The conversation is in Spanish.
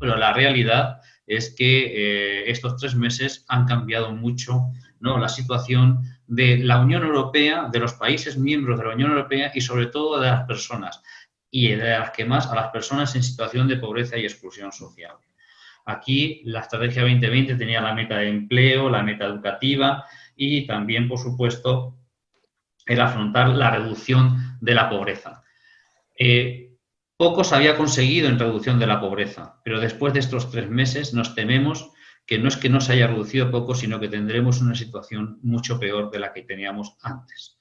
la realidad es que eh, estos tres meses han cambiado mucho ¿no? la situación de la Unión Europea, de los países miembros de la Unión Europea y sobre todo de las personas, y de las que más a las personas en situación de pobreza y exclusión social. Aquí la Estrategia 2020 tenía la meta de empleo, la meta educativa y también, por supuesto, el afrontar la reducción de la pobreza. Eh, poco se había conseguido en reducción de la pobreza, pero después de estos tres meses nos tememos que no es que no se haya reducido poco, sino que tendremos una situación mucho peor de la que teníamos antes.